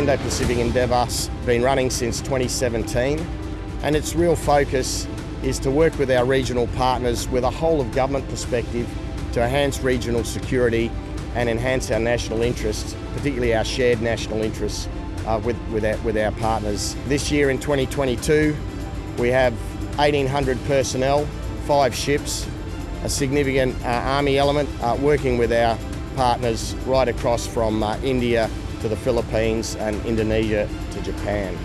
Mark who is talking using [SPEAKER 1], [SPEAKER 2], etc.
[SPEAKER 1] Indo-Pacific Endeavour's been running since 2017 and its real focus is to work with our regional partners with a whole of government perspective to enhance regional security and enhance our national interests, particularly our shared national interests uh, with, with, our, with our partners. This year in 2022 we have 1800 personnel, five ships, a significant uh, army element uh, working with our partners right across from uh, India to the Philippines and Indonesia to Japan.